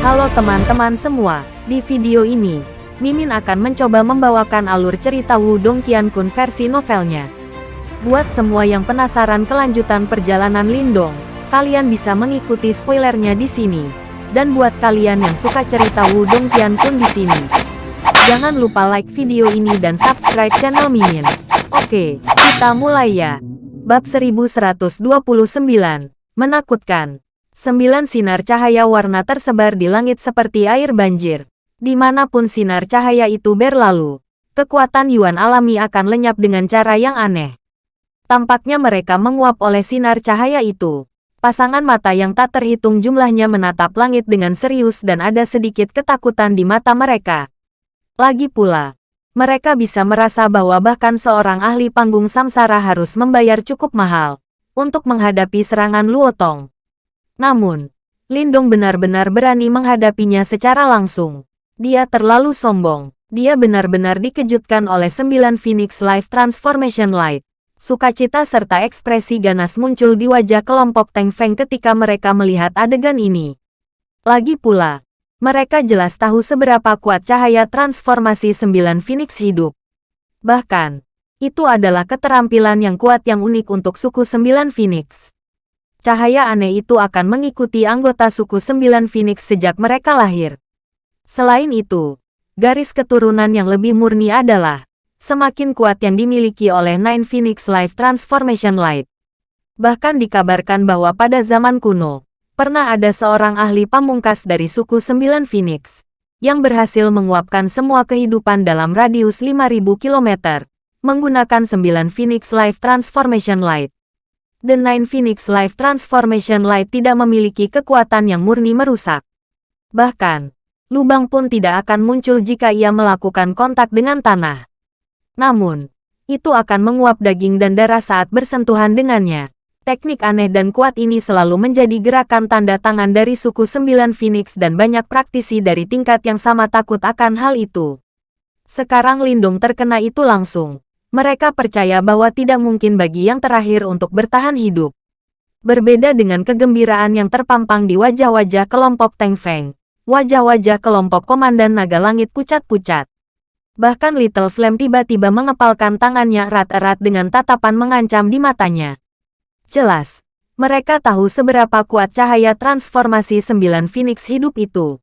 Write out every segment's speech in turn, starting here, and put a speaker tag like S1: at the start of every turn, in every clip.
S1: Halo teman-teman semua, di video ini, Mimin akan mencoba membawakan alur cerita Wudong Qiankun versi novelnya. Buat semua yang penasaran kelanjutan perjalanan Lindong, kalian bisa mengikuti spoilernya di sini. Dan buat kalian yang suka cerita Wudong Qiankun di sini, jangan lupa like video ini dan subscribe channel Mimin. Oke, kita mulai ya. Bab 1129, Menakutkan. Sembilan sinar cahaya warna tersebar di langit seperti air banjir. Di mana pun sinar cahaya itu berlalu, kekuatan Yuan alami akan lenyap dengan cara yang aneh. Tampaknya mereka menguap oleh sinar cahaya itu. Pasangan mata yang tak terhitung jumlahnya menatap langit dengan serius dan ada sedikit ketakutan di mata mereka. Lagi pula, mereka bisa merasa bahwa bahkan seorang ahli panggung samsara harus membayar cukup mahal untuk menghadapi serangan Luotong. Namun, Lindong benar-benar berani menghadapinya secara langsung. Dia terlalu sombong. Dia benar-benar dikejutkan oleh sembilan Phoenix Life Transformation Light. Sukacita serta ekspresi ganas muncul di wajah kelompok Teng Feng ketika mereka melihat adegan ini. Lagi pula, mereka jelas tahu seberapa kuat cahaya transformasi sembilan Phoenix hidup. Bahkan, itu adalah keterampilan yang kuat yang unik untuk suku sembilan Phoenix. Cahaya aneh itu akan mengikuti anggota suku sembilan Phoenix sejak mereka lahir. Selain itu, garis keturunan yang lebih murni adalah semakin kuat yang dimiliki oleh Nine Phoenix Life Transformation Light. Bahkan dikabarkan bahwa pada zaman kuno, pernah ada seorang ahli pamungkas dari suku Sembilan Phoenix yang berhasil menguapkan semua kehidupan dalam radius 5000 km menggunakan Sembilan Phoenix Life Transformation Light. The Nine Phoenix Life Transformation Light tidak memiliki kekuatan yang murni merusak. Bahkan, lubang pun tidak akan muncul jika ia melakukan kontak dengan tanah. Namun, itu akan menguap daging dan darah saat bersentuhan dengannya. Teknik aneh dan kuat ini selalu menjadi gerakan tanda tangan dari suku Sembilan Phoenix dan banyak praktisi dari tingkat yang sama takut akan hal itu. Sekarang Lindung terkena itu langsung. Mereka percaya bahwa tidak mungkin bagi yang terakhir untuk bertahan hidup. Berbeda dengan kegembiraan yang terpampang di wajah-wajah kelompok Teng Feng, Wajah-wajah kelompok Komandan Naga Langit pucat-pucat. Bahkan Little Flame tiba-tiba mengepalkan tangannya erat-erat dengan tatapan mengancam di matanya. Jelas, mereka tahu seberapa kuat cahaya transformasi sembilan Phoenix hidup itu.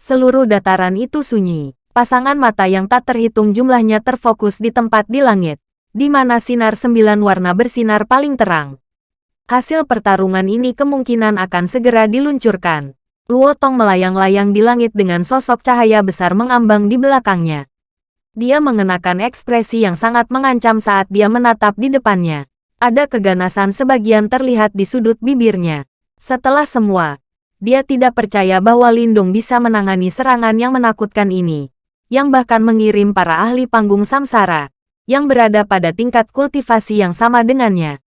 S1: Seluruh dataran itu sunyi. Pasangan mata yang tak terhitung jumlahnya terfokus di tempat di langit, di mana sinar sembilan warna bersinar paling terang. Hasil pertarungan ini kemungkinan akan segera diluncurkan. Luo Tong melayang-layang di langit dengan sosok cahaya besar mengambang di belakangnya. Dia mengenakan ekspresi yang sangat mengancam saat dia menatap di depannya. Ada keganasan sebagian terlihat di sudut bibirnya. Setelah semua, dia tidak percaya bahwa Lindung bisa menangani serangan yang menakutkan ini. Yang bahkan mengirim para ahli panggung samsara, yang berada pada tingkat kultivasi yang sama dengannya.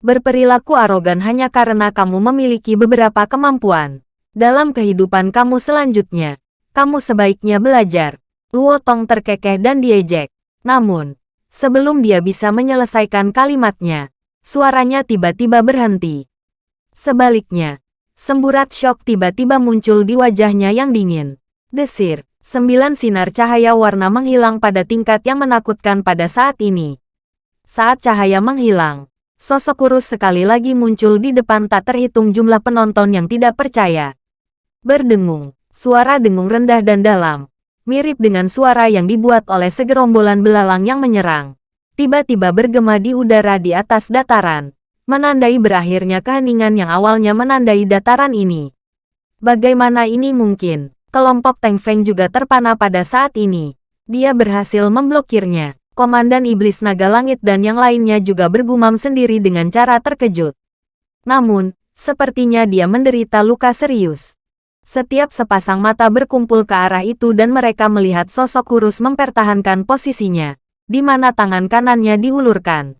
S1: Berperilaku arogan hanya karena kamu memiliki beberapa kemampuan. Dalam kehidupan kamu selanjutnya, kamu sebaiknya belajar. Luo Tong terkekeh dan diejek. Namun, sebelum dia bisa menyelesaikan kalimatnya, suaranya tiba-tiba berhenti. Sebaliknya, semburat shock tiba-tiba muncul di wajahnya yang dingin. Desir, sembilan sinar cahaya warna menghilang pada tingkat yang menakutkan pada saat ini. Saat cahaya menghilang, sosok kurus sekali lagi muncul di depan tak terhitung jumlah penonton yang tidak percaya. Berdengung, suara dengung rendah dan dalam, mirip dengan suara yang dibuat oleh segerombolan belalang yang menyerang. Tiba-tiba bergema di udara di atas dataran, menandai berakhirnya keheningan yang awalnya menandai dataran ini. Bagaimana ini mungkin? Kelompok Teng Feng juga terpana pada saat ini. Dia berhasil memblokirnya. Komandan Iblis Naga Langit dan yang lainnya juga bergumam sendiri dengan cara terkejut. Namun, sepertinya dia menderita luka serius. Setiap sepasang mata berkumpul ke arah itu dan mereka melihat sosok kurus mempertahankan posisinya, di mana tangan kanannya diulurkan.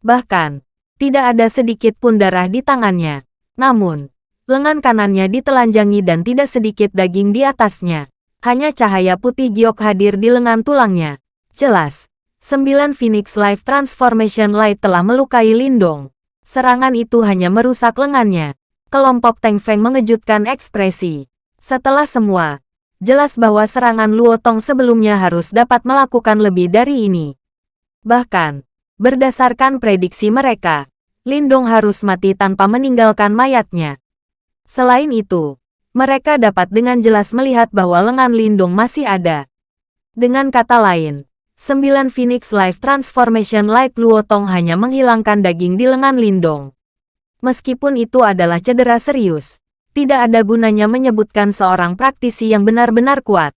S1: Bahkan, tidak ada sedikit pun darah di tangannya. Namun, lengan kanannya ditelanjangi dan tidak sedikit daging di atasnya. Hanya cahaya putih giok hadir di lengan tulangnya. Jelas, sembilan Phoenix Life Transformation Light telah melukai Lindong. Serangan itu hanya merusak lengannya kelompok Teng Feng mengejutkan ekspresi. Setelah semua, jelas bahwa serangan Luotong sebelumnya harus dapat melakukan lebih dari ini. Bahkan, berdasarkan prediksi mereka, Lindong harus mati tanpa meninggalkan mayatnya. Selain itu, mereka dapat dengan jelas melihat bahwa lengan Lindong masih ada. Dengan kata lain, sembilan Phoenix Life Transformation Light Luotong hanya menghilangkan daging di lengan Lindong. Meskipun itu adalah cedera serius, tidak ada gunanya menyebutkan seorang praktisi yang benar-benar kuat.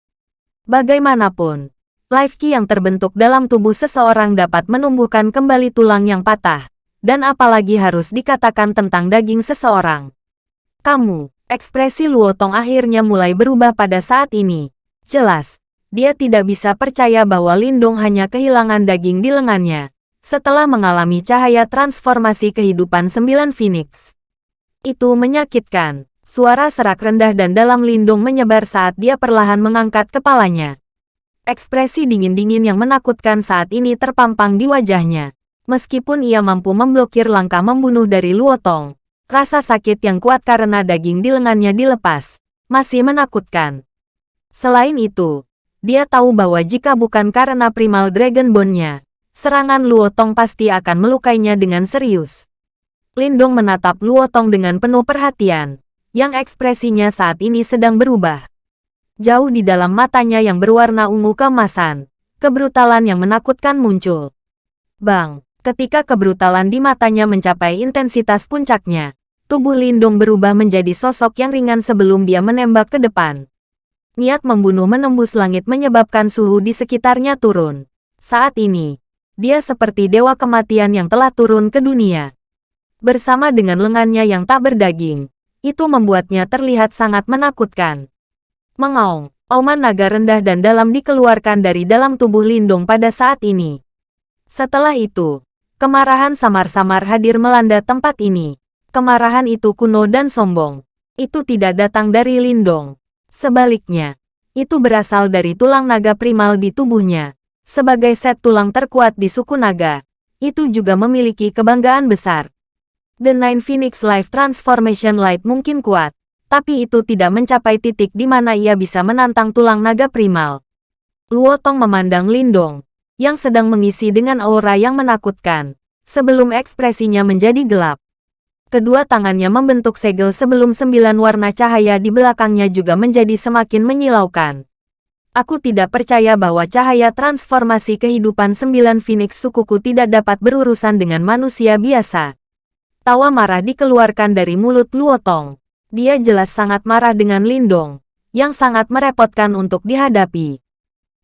S1: Bagaimanapun, life key yang terbentuk dalam tubuh seseorang dapat menumbuhkan kembali tulang yang patah, dan apalagi harus dikatakan tentang daging seseorang. Kamu, ekspresi Luotong akhirnya mulai berubah pada saat ini. Jelas, dia tidak bisa percaya bahwa Lindung hanya kehilangan daging di lengannya, setelah mengalami cahaya transformasi kehidupan sembilan Phoenix. Itu menyakitkan. Suara serak rendah dan dalam Lindung menyebar saat dia perlahan mengangkat kepalanya. Ekspresi dingin-dingin yang menakutkan saat ini terpampang di wajahnya. Meskipun ia mampu memblokir langkah membunuh dari Luotong, rasa sakit yang kuat karena daging di lengannya dilepas, masih menakutkan. Selain itu, dia tahu bahwa jika bukan karena primal Dragon Bone-nya, serangan Luotong pasti akan melukainya dengan serius. Lindong menatap Luotong dengan penuh perhatian, yang ekspresinya saat ini sedang berubah. Jauh di dalam matanya yang berwarna ungu kemasan, kebrutalan yang menakutkan muncul. Bang! Ketika kebrutalan di matanya mencapai intensitas puncaknya, tubuh Lindung berubah menjadi sosok yang ringan sebelum dia menembak ke depan. Niat membunuh menembus langit menyebabkan suhu di sekitarnya turun. Saat ini, dia seperti dewa kematian yang telah turun ke dunia. Bersama dengan lengannya yang tak berdaging, itu membuatnya terlihat sangat menakutkan. Mengaung, auman naga rendah dan dalam dikeluarkan dari dalam tubuh Lindung pada saat ini. Setelah itu, Kemarahan samar-samar hadir melanda tempat ini. Kemarahan itu kuno dan sombong. Itu tidak datang dari Lindong. Sebaliknya, itu berasal dari tulang naga primal di tubuhnya. Sebagai set tulang terkuat di suku naga, itu juga memiliki kebanggaan besar. The Nine Phoenix Life Transformation Light mungkin kuat, tapi itu tidak mencapai titik di mana ia bisa menantang tulang naga primal. Luotong memandang Lindong, yang sedang mengisi dengan aura yang menakutkan, sebelum ekspresinya menjadi gelap. Kedua tangannya membentuk segel sebelum sembilan warna cahaya di belakangnya juga menjadi semakin menyilaukan. Aku tidak percaya bahwa cahaya transformasi kehidupan sembilan Phoenix sukuku tidak dapat berurusan dengan manusia biasa. Tawa marah dikeluarkan dari mulut Luotong. Dia jelas sangat marah dengan Lindong, yang sangat merepotkan untuk dihadapi.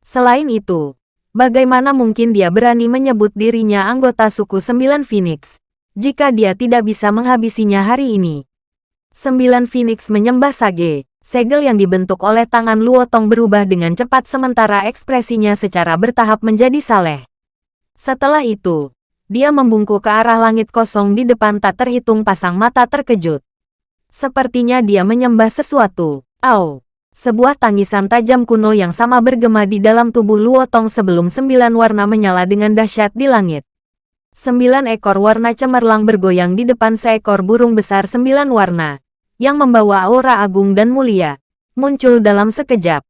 S1: Selain itu, Bagaimana mungkin dia berani menyebut dirinya anggota suku Sembilan Phoenix, jika dia tidak bisa menghabisinya hari ini? Sembilan Phoenix menyembah Sage, segel yang dibentuk oleh tangan Luotong berubah dengan cepat sementara ekspresinya secara bertahap menjadi saleh. Setelah itu, dia membungkuk ke arah langit kosong di depan tak terhitung pasang mata terkejut. Sepertinya dia menyembah sesuatu. Au! Sebuah tangisan tajam kuno yang sama bergema di dalam tubuh Luotong sebelum sembilan warna menyala dengan dahsyat di langit. Sembilan ekor warna cemerlang bergoyang di depan seekor burung besar sembilan warna, yang membawa aura agung dan mulia, muncul dalam sekejap.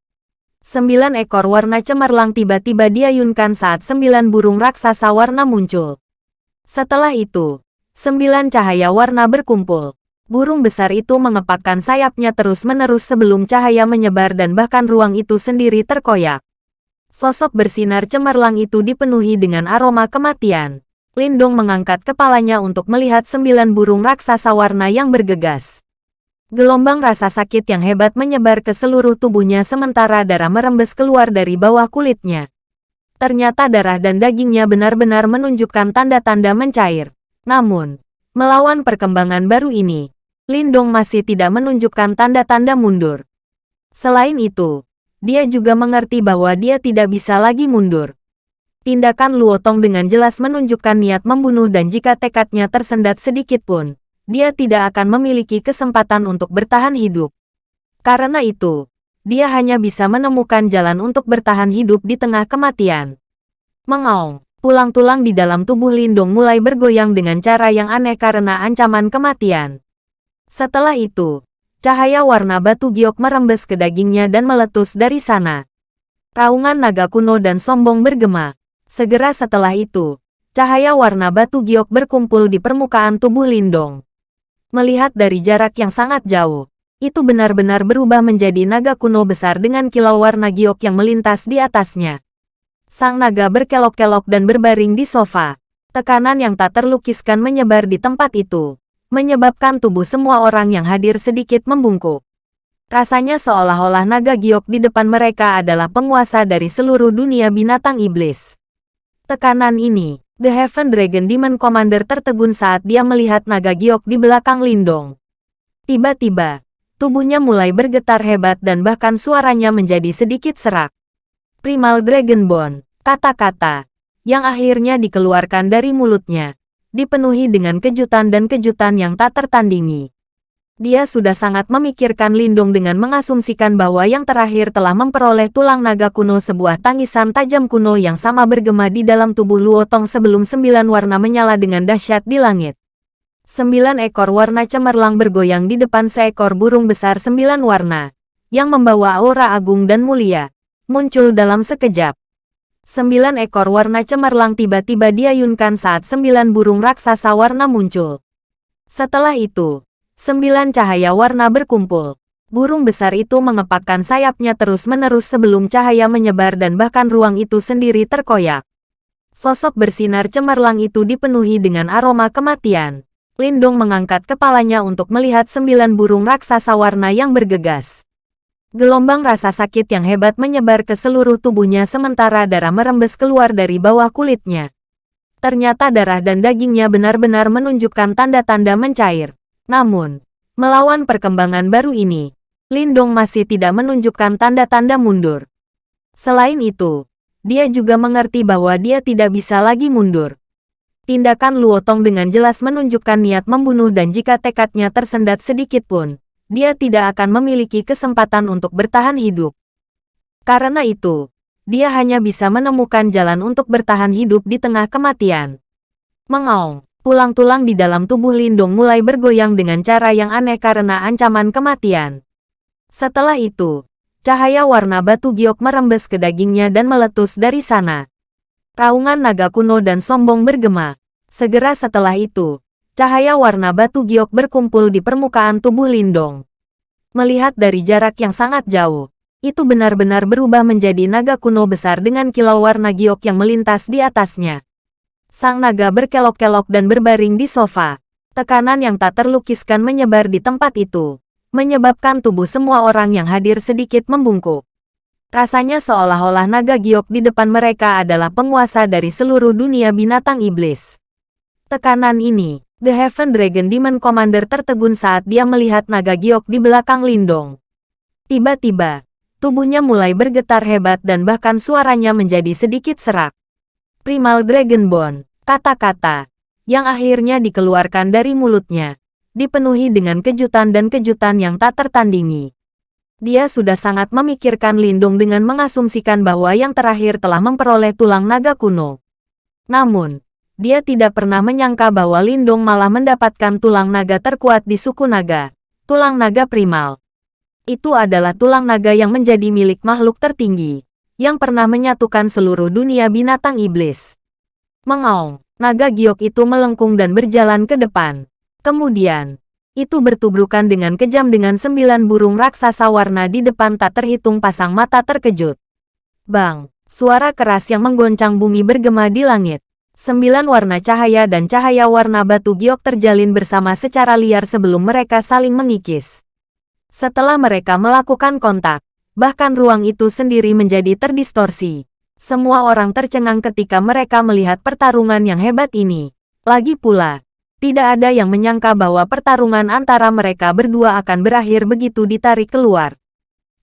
S1: Sembilan ekor warna cemerlang tiba-tiba diayunkan saat sembilan burung raksasa warna muncul. Setelah itu, sembilan cahaya warna berkumpul burung besar itu mengepakkan sayapnya terus-menerus sebelum cahaya menyebar dan bahkan ruang itu sendiri terkoyak. Sosok bersinar cemerlang itu dipenuhi dengan aroma kematian. Lindong mengangkat kepalanya untuk melihat sembilan burung raksasa warna yang bergegas. Gelombang rasa sakit yang hebat menyebar ke seluruh tubuhnya sementara darah merembes keluar dari bawah kulitnya. Ternyata darah dan dagingnya benar-benar menunjukkan tanda-tanda mencair. Namun, melawan perkembangan baru ini, Lindong masih tidak menunjukkan tanda-tanda mundur. Selain itu, dia juga mengerti bahwa dia tidak bisa lagi mundur. Tindakan Luotong dengan jelas menunjukkan niat membunuh dan jika tekadnya tersendat sedikit pun, dia tidak akan memiliki kesempatan untuk bertahan hidup. Karena itu, dia hanya bisa menemukan jalan untuk bertahan hidup di tengah kematian. Mengaung, tulang-tulang di dalam tubuh Lindong mulai bergoyang dengan cara yang aneh karena ancaman kematian. Setelah itu, cahaya warna batu giok merembes ke dagingnya dan meletus dari sana. Raungan naga kuno dan sombong bergema. Segera setelah itu, cahaya warna batu giok berkumpul di permukaan tubuh Lindong. Melihat dari jarak yang sangat jauh, itu benar-benar berubah menjadi naga kuno besar dengan kilau warna giok yang melintas di atasnya. Sang naga berkelok-kelok dan berbaring di sofa. Tekanan yang tak terlukiskan menyebar di tempat itu, menyebabkan tubuh semua orang yang hadir sedikit membungkuk. Rasanya seolah-olah naga giok di depan mereka adalah penguasa dari seluruh dunia binatang iblis. Tekanan ini, The Heaven Dragon Demon Commander tertegun saat dia melihat naga giok di belakang Lindong. Tiba-tiba, Tubuhnya mulai bergetar hebat dan bahkan suaranya menjadi sedikit serak. Primal Dragon Bone, kata-kata, yang akhirnya dikeluarkan dari mulutnya, dipenuhi dengan kejutan dan kejutan yang tak tertandingi. Dia sudah sangat memikirkan Lindung dengan mengasumsikan bahwa yang terakhir telah memperoleh tulang naga kuno sebuah tangisan tajam kuno yang sama bergema di dalam tubuh Luotong sebelum sembilan warna menyala dengan dahsyat di langit. Sembilan ekor warna cemerlang bergoyang di depan seekor burung besar sembilan warna, yang membawa aura agung dan mulia, muncul dalam sekejap. Sembilan ekor warna cemerlang tiba-tiba diayunkan saat sembilan burung raksasa warna muncul. Setelah itu, sembilan cahaya warna berkumpul. Burung besar itu mengepakkan sayapnya terus-menerus sebelum cahaya menyebar dan bahkan ruang itu sendiri terkoyak. Sosok bersinar cemerlang itu dipenuhi dengan aroma kematian. Lindong mengangkat kepalanya untuk melihat sembilan burung raksasa warna yang bergegas. Gelombang rasa sakit yang hebat menyebar ke seluruh tubuhnya sementara darah merembes keluar dari bawah kulitnya. Ternyata darah dan dagingnya benar-benar menunjukkan tanda-tanda mencair. Namun, melawan perkembangan baru ini, Lindong masih tidak menunjukkan tanda-tanda mundur. Selain itu, dia juga mengerti bahwa dia tidak bisa lagi mundur. Tindakan Luotong dengan jelas menunjukkan niat membunuh dan jika tekadnya tersendat sedikit pun, dia tidak akan memiliki kesempatan untuk bertahan hidup. Karena itu, dia hanya bisa menemukan jalan untuk bertahan hidup di tengah kematian. Mengaung, tulang-tulang di dalam tubuh Lindung mulai bergoyang dengan cara yang aneh karena ancaman kematian. Setelah itu, cahaya warna batu giok merembes ke dagingnya dan meletus dari sana. Raungan naga kuno dan sombong bergema. Segera setelah itu, cahaya warna batu giok berkumpul di permukaan tubuh Lindong. Melihat dari jarak yang sangat jauh, itu benar-benar berubah menjadi naga kuno besar dengan kilau warna giok yang melintas di atasnya. Sang naga berkelok-kelok dan berbaring di sofa. Tekanan yang tak terlukiskan menyebar di tempat itu, menyebabkan tubuh semua orang yang hadir sedikit membungkuk. Rasanya seolah-olah naga giok di depan mereka adalah penguasa dari seluruh dunia binatang iblis. Tekanan ini, The Heaven Dragon Demon Commander tertegun saat dia melihat naga giok di belakang Lindong. Tiba-tiba, tubuhnya mulai bergetar hebat dan bahkan suaranya menjadi sedikit serak. Primal Dragon Bone, kata-kata, yang akhirnya dikeluarkan dari mulutnya, dipenuhi dengan kejutan dan kejutan yang tak tertandingi dia sudah sangat memikirkan Lindung dengan mengasumsikan bahwa yang terakhir telah memperoleh tulang naga kuno. Namun, dia tidak pernah menyangka bahwa Lindung malah mendapatkan tulang naga terkuat di suku naga, tulang naga primal. Itu adalah tulang naga yang menjadi milik makhluk tertinggi, yang pernah menyatukan seluruh dunia binatang iblis. Mengaung, naga giok itu melengkung dan berjalan ke depan. Kemudian, itu bertubrukan dengan kejam dengan sembilan burung raksasa warna di depan tak terhitung pasang mata terkejut. Bang! Suara keras yang menggoncang bumi bergema di langit. Sembilan warna cahaya dan cahaya warna batu giok terjalin bersama secara liar sebelum mereka saling mengikis. Setelah mereka melakukan kontak, bahkan ruang itu sendiri menjadi terdistorsi. Semua orang tercengang ketika mereka melihat pertarungan yang hebat ini. Lagi pula, tidak ada yang menyangka bahwa pertarungan antara mereka berdua akan berakhir begitu ditarik keluar.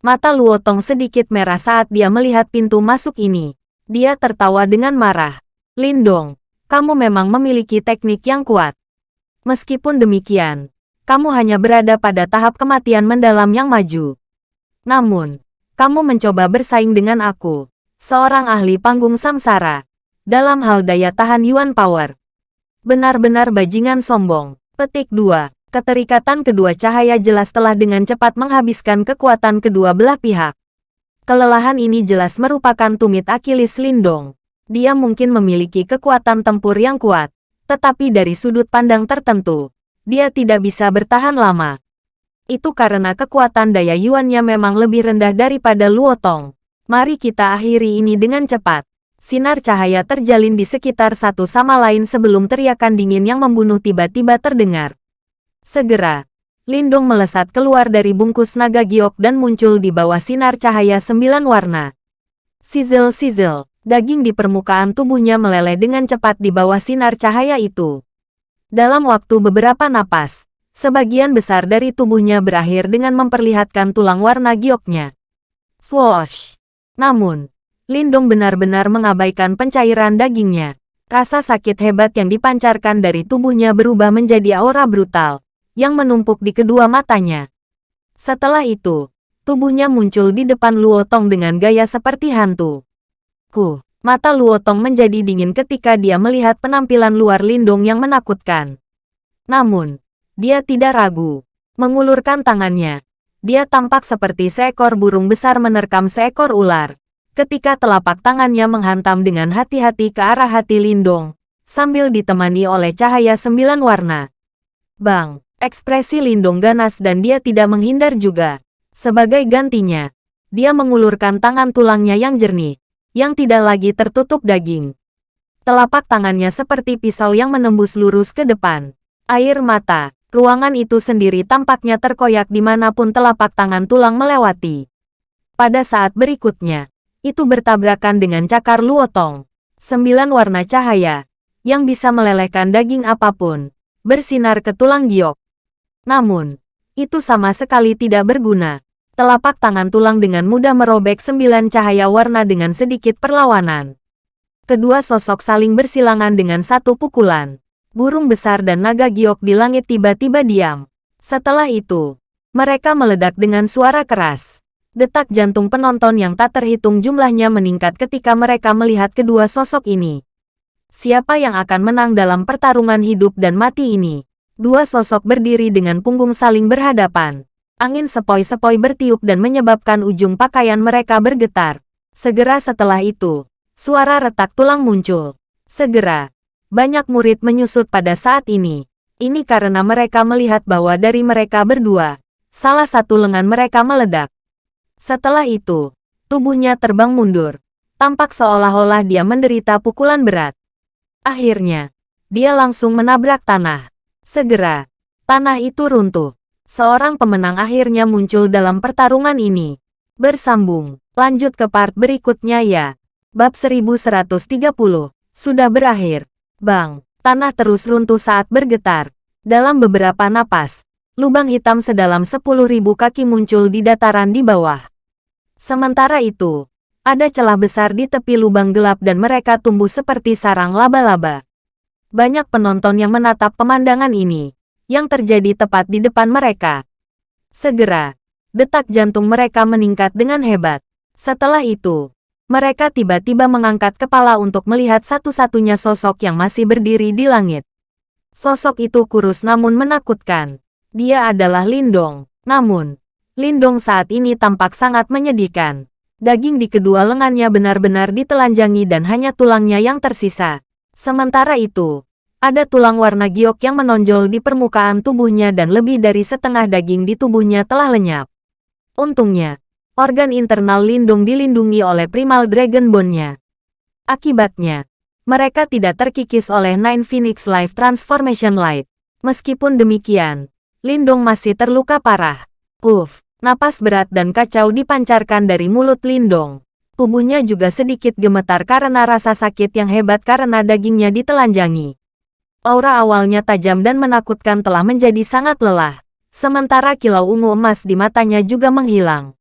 S1: Mata Luotong sedikit merah saat dia melihat pintu masuk ini. Dia tertawa dengan marah. Lindong, kamu memang memiliki teknik yang kuat. Meskipun demikian, kamu hanya berada pada tahap kematian mendalam yang maju. Namun, kamu mencoba bersaing dengan aku, seorang ahli panggung samsara, dalam hal daya tahan Yuan Power. Benar-benar bajingan sombong. Petik 2. Keterikatan kedua cahaya jelas telah dengan cepat menghabiskan kekuatan kedua belah pihak. Kelelahan ini jelas merupakan tumit Akilis Lindong. Dia mungkin memiliki kekuatan tempur yang kuat, tetapi dari sudut pandang tertentu, dia tidak bisa bertahan lama. Itu karena kekuatan daya Yuannya memang lebih rendah daripada Luotong. Mari kita akhiri ini dengan cepat. Sinar cahaya terjalin di sekitar satu sama lain sebelum teriakan dingin yang membunuh tiba-tiba terdengar. Segera, Lindung melesat keluar dari bungkus naga giok dan muncul di bawah sinar cahaya sembilan warna. Sizzle-sizzle, daging di permukaan tubuhnya meleleh dengan cepat di bawah sinar cahaya itu. Dalam waktu beberapa napas, sebagian besar dari tubuhnya berakhir dengan memperlihatkan tulang warna gioknya. Swoosh! Namun, Lindung benar-benar mengabaikan pencairan dagingnya. Rasa sakit hebat yang dipancarkan dari tubuhnya berubah menjadi aura brutal yang menumpuk di kedua matanya. Setelah itu, tubuhnya muncul di depan Luotong dengan gaya seperti hantu. Ku, mata Luotong menjadi dingin ketika dia melihat penampilan luar Lindung yang menakutkan. Namun, dia tidak ragu. Mengulurkan tangannya, dia tampak seperti seekor burung besar menerkam seekor ular. Ketika telapak tangannya menghantam dengan hati-hati ke arah hati Lindong, sambil ditemani oleh cahaya sembilan warna. Bang! Ekspresi Lindung ganas dan dia tidak menghindar juga. Sebagai gantinya, dia mengulurkan tangan tulangnya yang jernih, yang tidak lagi tertutup daging. Telapak tangannya seperti pisau yang menembus lurus ke depan. Air mata, ruangan itu sendiri tampaknya terkoyak di mana pun telapak tangan tulang melewati. Pada saat berikutnya, itu bertabrakan dengan cakar luotong. Sembilan warna cahaya, yang bisa melelehkan daging apa pun, bersinar ke tulang giok. Namun, itu sama sekali tidak berguna. Telapak tangan tulang dengan mudah merobek sembilan cahaya warna dengan sedikit perlawanan. Kedua sosok saling bersilangan dengan satu pukulan. Burung besar dan naga giok di langit tiba-tiba diam. Setelah itu, mereka meledak dengan suara keras. Detak jantung penonton yang tak terhitung jumlahnya meningkat ketika mereka melihat kedua sosok ini. Siapa yang akan menang dalam pertarungan hidup dan mati ini? Dua sosok berdiri dengan punggung saling berhadapan. Angin sepoi-sepoi bertiup dan menyebabkan ujung pakaian mereka bergetar. Segera setelah itu, suara retak tulang muncul. Segera, banyak murid menyusut pada saat ini. Ini karena mereka melihat bahwa dari mereka berdua, salah satu lengan mereka meledak. Setelah itu, tubuhnya terbang mundur. Tampak seolah-olah dia menderita pukulan berat. Akhirnya, dia langsung menabrak tanah. Segera, tanah itu runtuh. Seorang pemenang akhirnya muncul dalam pertarungan ini. Bersambung, lanjut ke part berikutnya ya. Bab 1130, sudah berakhir. Bang, tanah terus runtuh saat bergetar. Dalam beberapa napas, lubang hitam sedalam 10.000 kaki muncul di dataran di bawah. Sementara itu, ada celah besar di tepi lubang gelap dan mereka tumbuh seperti sarang laba-laba. Banyak penonton yang menatap pemandangan ini, yang terjadi tepat di depan mereka. Segera, detak jantung mereka meningkat dengan hebat. Setelah itu, mereka tiba-tiba mengangkat kepala untuk melihat satu-satunya sosok yang masih berdiri di langit. Sosok itu kurus namun menakutkan. Dia adalah Lindong. Namun, Lindong saat ini tampak sangat menyedihkan. Daging di kedua lengannya benar-benar ditelanjangi dan hanya tulangnya yang tersisa. Sementara itu, ada tulang warna giok yang menonjol di permukaan tubuhnya dan lebih dari setengah daging di tubuhnya telah lenyap. Untungnya, organ internal lindung dilindungi oleh primal dragon bone-nya. Akibatnya, mereka tidak terkikis oleh Nine Phoenix Life Transformation Light. Meskipun demikian, Lindung masih terluka parah. Uff, napas berat dan kacau dipancarkan dari mulut Lindong. Tubuhnya juga sedikit gemetar karena rasa sakit yang hebat karena dagingnya ditelanjangi. Aura awalnya tajam dan menakutkan telah menjadi sangat lelah. Sementara kilau ungu emas di matanya juga menghilang.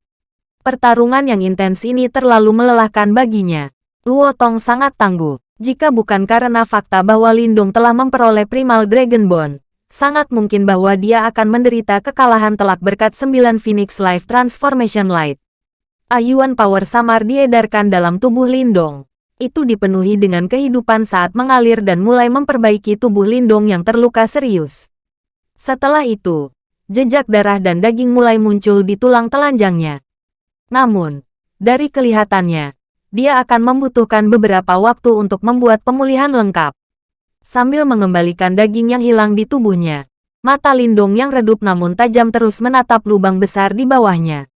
S1: Pertarungan yang intens ini terlalu melelahkan baginya. Luo Tong sangat tangguh. Jika bukan karena fakta bahwa Lindung telah memperoleh Primal Dragon Bone, sangat mungkin bahwa dia akan menderita kekalahan telak berkat 9 Phoenix Life Transformation Light. Ayuan power samar diedarkan dalam tubuh Lindong. Itu dipenuhi dengan kehidupan saat mengalir dan mulai memperbaiki tubuh Lindong yang terluka serius. Setelah itu, jejak darah dan daging mulai muncul di tulang telanjangnya. Namun, dari kelihatannya, dia akan membutuhkan beberapa waktu untuk membuat pemulihan lengkap. Sambil mengembalikan daging yang hilang di tubuhnya, mata Lindong yang redup namun tajam terus menatap lubang besar di bawahnya.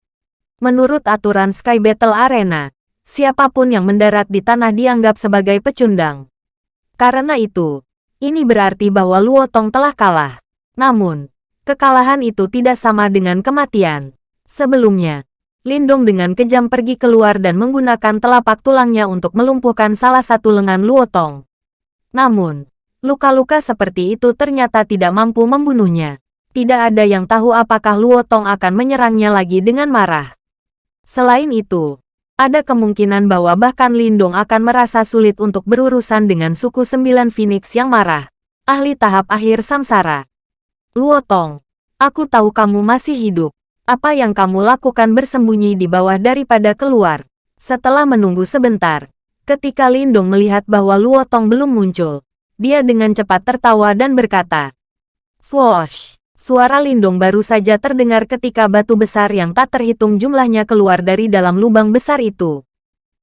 S1: Menurut aturan Sky Battle Arena, siapa pun yang mendarat di tanah dianggap sebagai pecundang. Karena itu, ini berarti bahwa Luo Tong telah kalah. Namun, kekalahan itu tidak sama dengan kematian. Sebelumnya, Lindong dengan kejam pergi keluar dan menggunakan telapak tulangnya untuk melumpuhkan salah satu lengan Luo Tong. Namun, luka-luka seperti itu ternyata tidak mampu membunuhnya. Tidak ada yang tahu apakah Luo Tong akan menyerangnya lagi dengan marah. Selain itu, ada kemungkinan bahwa bahkan Lindong akan merasa sulit untuk berurusan dengan suku sembilan Phoenix yang marah. Ahli tahap akhir samsara. Luo Tong, aku tahu kamu masih hidup. Apa yang kamu lakukan bersembunyi di bawah daripada keluar? Setelah menunggu sebentar, ketika Lindong melihat bahwa Luo Tong belum muncul, dia dengan cepat tertawa dan berkata, Swoosh! Suara lindung baru saja terdengar ketika batu besar yang tak terhitung jumlahnya keluar dari dalam lubang besar itu.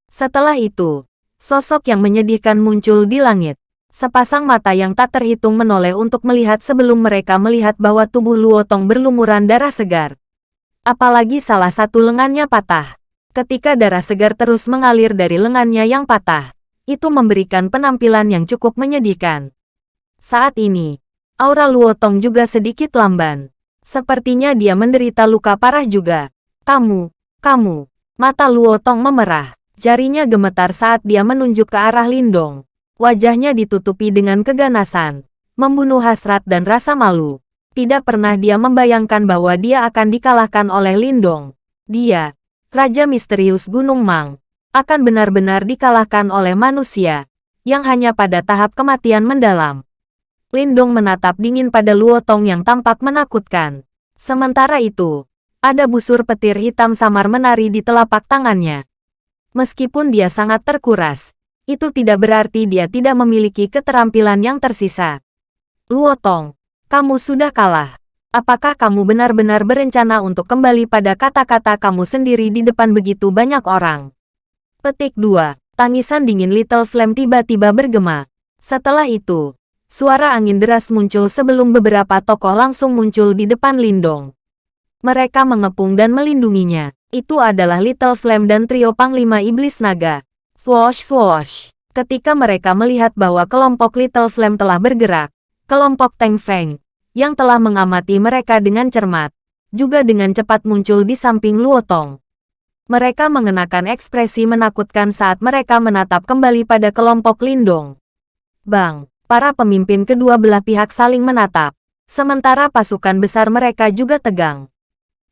S1: Setelah itu, sosok yang menyedihkan muncul di langit. Sepasang mata yang tak terhitung menoleh untuk melihat sebelum mereka melihat bahwa tubuh Luotong berlumuran darah segar. Apalagi salah satu lengannya patah. Ketika darah segar terus mengalir dari lengannya yang patah, itu memberikan penampilan yang cukup menyedihkan. Saat ini, Aura Luotong juga sedikit lamban. Sepertinya dia menderita luka parah juga. Kamu, kamu. Mata Luotong memerah. Jarinya gemetar saat dia menunjuk ke arah Lindong. Wajahnya ditutupi dengan keganasan. Membunuh hasrat dan rasa malu. Tidak pernah dia membayangkan bahwa dia akan dikalahkan oleh Lindong. Dia, Raja Misterius Gunung Mang, akan benar-benar dikalahkan oleh manusia, yang hanya pada tahap kematian mendalam. Lindong menatap dingin pada Luo Tong yang tampak menakutkan. Sementara itu, ada busur petir hitam samar menari di telapak tangannya. Meskipun dia sangat terkuras, itu tidak berarti dia tidak memiliki keterampilan yang tersisa. Luo Tong, kamu sudah kalah. Apakah kamu benar-benar berencana untuk kembali pada kata-kata kamu sendiri di depan begitu banyak orang? Petik 2. Tangisan dingin Little Flame tiba-tiba bergema. Setelah itu, Suara angin deras muncul sebelum beberapa tokoh langsung muncul di depan Lindong. Mereka mengepung dan melindunginya. Itu adalah Little Flame dan trio Panglima Iblis Naga. Swoosh swoosh. Ketika mereka melihat bahwa kelompok Little Flame telah bergerak, kelompok Teng Feng, yang telah mengamati mereka dengan cermat, juga dengan cepat muncul di samping Luotong. Mereka mengenakan ekspresi menakutkan saat mereka menatap kembali pada kelompok Lindong. Bang! Para pemimpin kedua belah pihak saling menatap, sementara pasukan besar mereka juga tegang.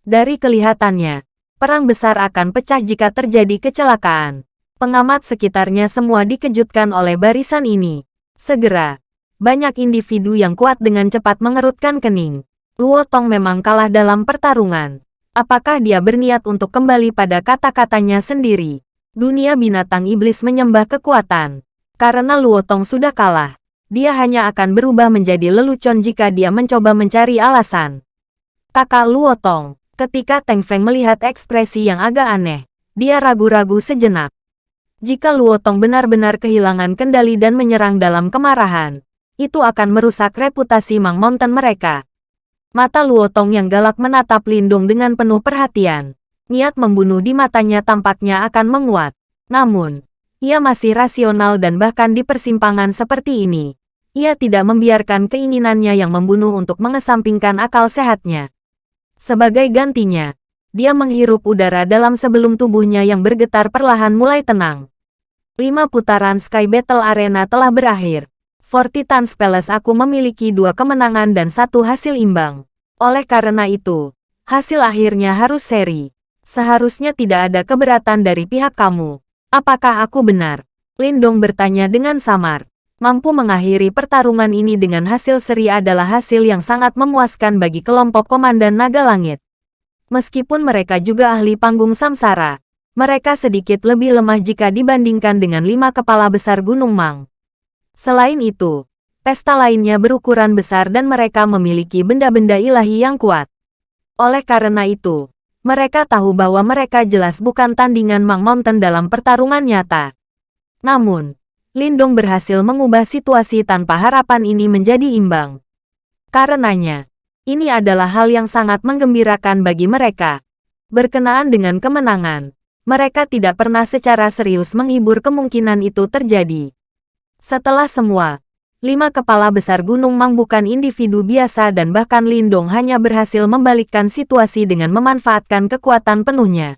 S1: Dari kelihatannya, perang besar akan pecah jika terjadi kecelakaan. Pengamat sekitarnya semua dikejutkan oleh barisan ini. Segera, banyak individu yang kuat dengan cepat mengerutkan kening. Luo Tong memang kalah dalam pertarungan. Apakah dia berniat untuk kembali pada kata-katanya sendiri? Dunia binatang iblis menyembah kekuatan. Karena Luo Tong sudah kalah, dia hanya akan berubah menjadi lelucon jika dia mencoba mencari alasan. Kakak Luo Tong, ketika Teng Feng melihat ekspresi yang agak aneh, dia ragu-ragu sejenak. Jika Luo Tong benar-benar kehilangan kendali dan menyerang dalam kemarahan, itu akan merusak reputasi Mang Mountain mereka. Mata Luo Tong yang galak menatap Lindung dengan penuh perhatian. Niat membunuh di matanya tampaknya akan menguat. Namun, ia masih rasional dan bahkan di persimpangan seperti ini. Ia tidak membiarkan keinginannya yang membunuh untuk mengesampingkan akal sehatnya. Sebagai gantinya, dia menghirup udara dalam sebelum tubuhnya yang bergetar perlahan mulai tenang. Lima putaran Sky Battle Arena telah berakhir. For Titan's Palace aku memiliki dua kemenangan dan satu hasil imbang. Oleh karena itu, hasil akhirnya harus seri. Seharusnya tidak ada keberatan dari pihak kamu. Apakah aku benar? Lindong bertanya dengan samar. Mampu mengakhiri pertarungan ini dengan hasil seri adalah hasil yang sangat memuaskan bagi kelompok Komandan Naga Langit. Meskipun mereka juga ahli panggung samsara, mereka sedikit lebih lemah jika dibandingkan dengan lima kepala besar Gunung Mang. Selain itu, pesta lainnya berukuran besar dan mereka memiliki benda-benda ilahi yang kuat. Oleh karena itu, mereka tahu bahwa mereka jelas bukan tandingan Mang Mountain dalam pertarungan nyata. Namun, Lindong berhasil mengubah situasi tanpa harapan ini menjadi imbang. Karenanya, ini adalah hal yang sangat menggembirakan bagi mereka. Berkenaan dengan kemenangan, mereka tidak pernah secara serius menghibur kemungkinan itu terjadi. Setelah semua, lima kepala besar Gunung Mang bukan individu biasa dan bahkan Lindong hanya berhasil membalikkan situasi dengan memanfaatkan kekuatan penuhnya.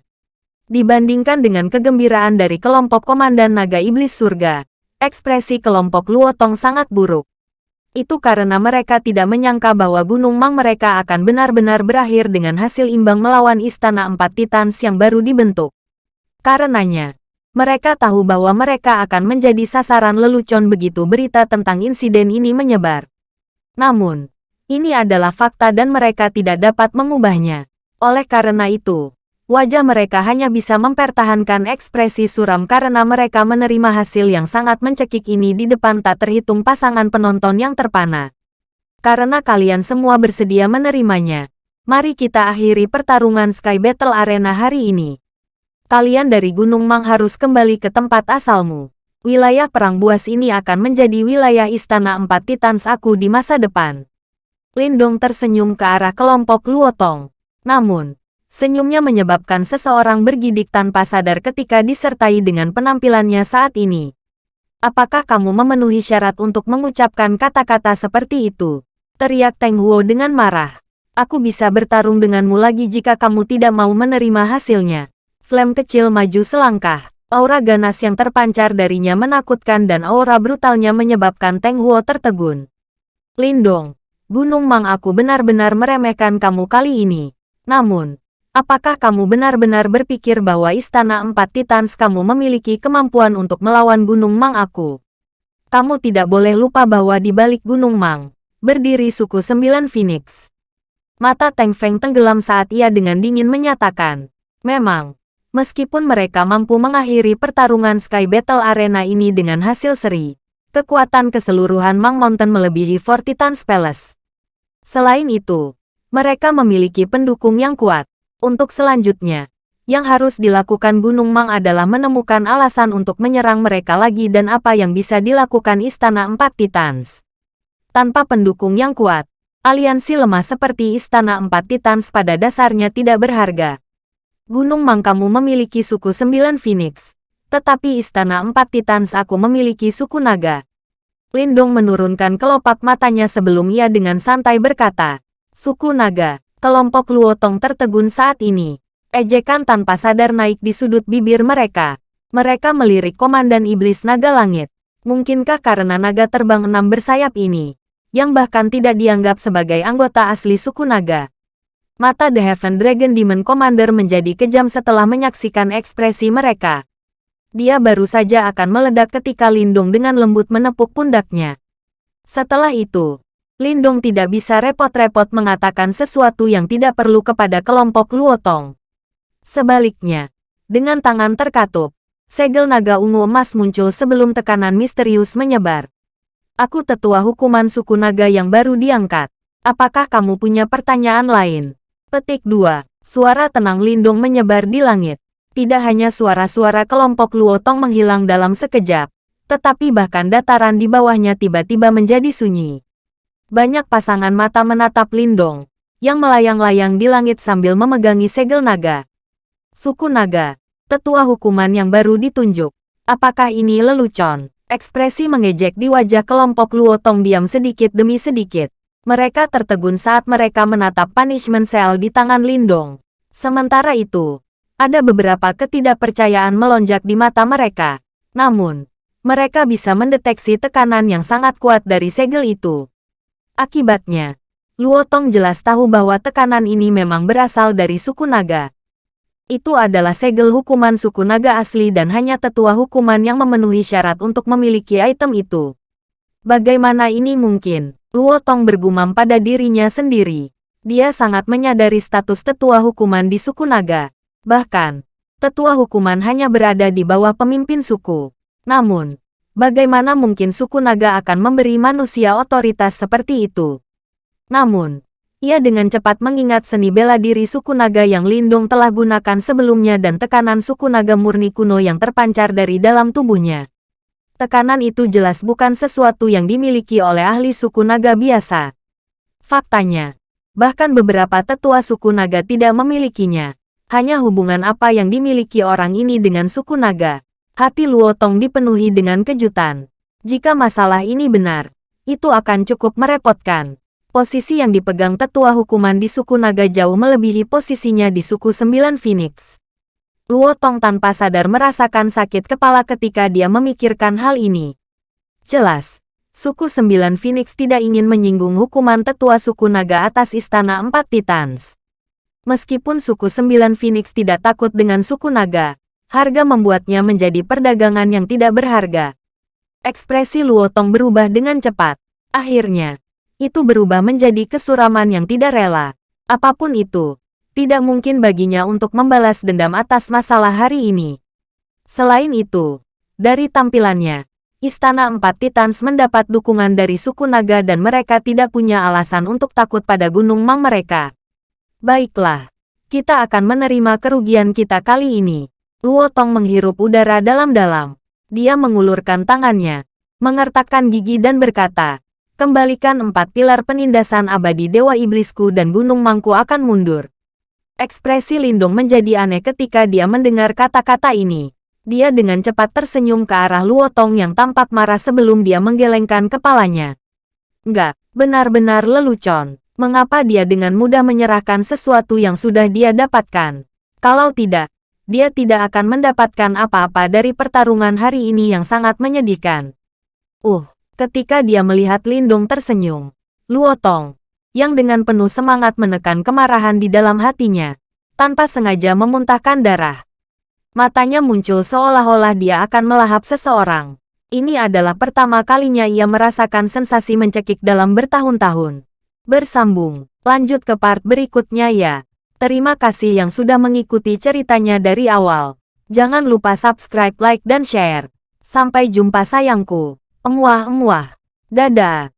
S1: Dibandingkan dengan kegembiraan dari kelompok Komandan Naga Iblis Surga, Ekspresi kelompok Luotong sangat buruk. Itu karena mereka tidak menyangka bahwa Gunung Mang mereka akan benar-benar berakhir dengan hasil imbang melawan Istana Empat Titans yang baru dibentuk. Karenanya, mereka tahu bahwa mereka akan menjadi sasaran lelucon begitu berita tentang insiden ini menyebar. Namun, ini adalah fakta dan mereka tidak dapat mengubahnya. Oleh karena itu, Wajah mereka hanya bisa mempertahankan ekspresi suram karena mereka menerima hasil yang sangat mencekik ini di depan tak terhitung pasangan penonton yang terpana. Karena kalian semua bersedia menerimanya, mari kita akhiri pertarungan Sky Battle Arena hari ini. Kalian dari Gunung Mang harus kembali ke tempat asalmu. Wilayah Perang Buas ini akan menjadi wilayah Istana Empat Titans aku di masa depan. Lindong tersenyum ke arah kelompok Luotong. Namun, Senyumnya menyebabkan seseorang bergidik tanpa sadar ketika disertai dengan penampilannya saat ini. Apakah kamu memenuhi syarat untuk mengucapkan kata-kata seperti itu? Teriak Teng Huo dengan marah. Aku bisa bertarung denganmu lagi jika kamu tidak mau menerima hasilnya. Flame kecil maju selangkah. Aura ganas yang terpancar darinya menakutkan dan aura brutalnya menyebabkan Teng Huo tertegun. Lindong, Gunung Mang aku benar-benar meremehkan kamu kali ini. Namun, Apakah kamu benar-benar berpikir bahwa Istana Empat Titans kamu memiliki kemampuan untuk melawan Gunung Mang aku? Kamu tidak boleh lupa bahwa di balik Gunung Mang, berdiri suku Sembilan Phoenix. Mata Teng Feng tenggelam saat ia dengan dingin menyatakan, memang, meskipun mereka mampu mengakhiri pertarungan Sky Battle Arena ini dengan hasil seri, kekuatan keseluruhan Mang Mountain melebihi Four Titans Palace. Selain itu, mereka memiliki pendukung yang kuat. Untuk selanjutnya, yang harus dilakukan Gunung Mang adalah menemukan alasan untuk menyerang mereka lagi dan apa yang bisa dilakukan Istana Empat Titans. Tanpa pendukung yang kuat, aliansi lemah seperti Istana Empat Titans pada dasarnya tidak berharga. Gunung Mang kamu memiliki suku Sembilan Phoenix, tetapi Istana Empat Titans aku memiliki suku naga. Lindong menurunkan kelopak matanya sebelum ia dengan santai berkata, Suku naga, Kelompok Luotong tertegun saat ini. Ejekan tanpa sadar naik di sudut bibir mereka. Mereka melirik Komandan Iblis Naga Langit. Mungkinkah karena naga terbang enam bersayap ini, yang bahkan tidak dianggap sebagai anggota asli suku naga? Mata The Heaven Dragon Demon Commander menjadi kejam setelah menyaksikan ekspresi mereka. Dia baru saja akan meledak ketika Lindung dengan lembut menepuk pundaknya. Setelah itu, Lindong tidak bisa repot-repot mengatakan sesuatu yang tidak perlu kepada kelompok Luotong. Sebaliknya, dengan tangan terkatup, segel naga ungu emas muncul sebelum tekanan misterius menyebar. Aku tetua hukuman suku naga yang baru diangkat. Apakah kamu punya pertanyaan lain? Petik 2. Suara tenang Lindong menyebar di langit. Tidak hanya suara-suara kelompok Luotong menghilang dalam sekejap, tetapi bahkan dataran di bawahnya tiba-tiba menjadi sunyi. Banyak pasangan mata menatap Lindong, yang melayang-layang di langit sambil memegangi segel naga. Suku naga, tetua hukuman yang baru ditunjuk. Apakah ini lelucon? Ekspresi mengejek di wajah kelompok Luotong diam sedikit demi sedikit. Mereka tertegun saat mereka menatap punishment cell di tangan Lindong. Sementara itu, ada beberapa ketidakpercayaan melonjak di mata mereka. Namun, mereka bisa mendeteksi tekanan yang sangat kuat dari segel itu. Akibatnya, Luotong jelas tahu bahwa tekanan ini memang berasal dari suku naga. Itu adalah segel hukuman suku naga asli dan hanya tetua hukuman yang memenuhi syarat untuk memiliki item itu. Bagaimana ini mungkin? Luotong bergumam pada dirinya sendiri. Dia sangat menyadari status tetua hukuman di suku naga. Bahkan, tetua hukuman hanya berada di bawah pemimpin suku. Namun, Bagaimana mungkin suku naga akan memberi manusia otoritas seperti itu? Namun, ia dengan cepat mengingat seni bela diri suku naga yang Lindung telah gunakan sebelumnya dan tekanan suku naga murni kuno yang terpancar dari dalam tubuhnya. Tekanan itu jelas bukan sesuatu yang dimiliki oleh ahli suku naga biasa. Faktanya, bahkan beberapa tetua suku naga tidak memilikinya. Hanya hubungan apa yang dimiliki orang ini dengan suku naga. Hati Luo Tong dipenuhi dengan kejutan. Jika masalah ini benar, itu akan cukup merepotkan. Posisi yang dipegang tetua hukuman di suku naga jauh melebihi posisinya di suku Sembilan Phoenix. Luo Tong tanpa sadar merasakan sakit kepala ketika dia memikirkan hal ini. Jelas, suku Sembilan Phoenix tidak ingin menyinggung hukuman tetua suku naga atas Istana Empat Titans. Meskipun suku Sembilan Phoenix tidak takut dengan suku naga, harga membuatnya menjadi perdagangan yang tidak berharga. Ekspresi Luo Tong berubah dengan cepat. Akhirnya, itu berubah menjadi kesuraman yang tidak rela. Apa pun itu, tidak mungkin baginya untuk membalas dendam atas masalah hari ini. Selain itu, dari tampilannya, Istana Empat Titans mendapat dukungan dari suku naga dan mereka tidak punya alasan untuk takut pada Gunung Mang mereka. Baiklah, kita akan menerima kerugian kita kali ini. Luo Tong menghirup udara dalam-dalam. Dia mengulurkan tangannya, mengertakkan gigi dan berkata, kembalikan empat pilar penindasan abadi Dewa Iblisku dan Gunung Mangku akan mundur. Ekspresi Lindung menjadi aneh ketika dia mendengar kata-kata ini. Dia dengan cepat tersenyum ke arah Luo Tong yang tampak marah sebelum dia menggelengkan kepalanya. Enggak, benar-benar lelucon mengapa dia dengan mudah menyerahkan sesuatu yang sudah dia dapatkan. Kalau tidak, dia tidak akan mendapatkan apa-apa dari pertarungan hari ini yang sangat menyedihkan. Uh, ketika dia melihat Lindung tersenyum, Luo Tong, yang dengan penuh semangat menekan kemarahan di dalam hatinya, tanpa sengaja memuntahkan darah. Matanya muncul seolah-olah dia akan melahap seseorang. Ini adalah pertama kalinya ia merasakan sensasi mencekik dalam bertahun-tahun. Bersambung, lanjut ke part berikutnya ya. Terima kasih yang sudah mengikuti ceritanya dari awal. Jangan lupa subscribe, like, dan share. Sampai jumpa sayangku. Emuah-emuah. Dadah.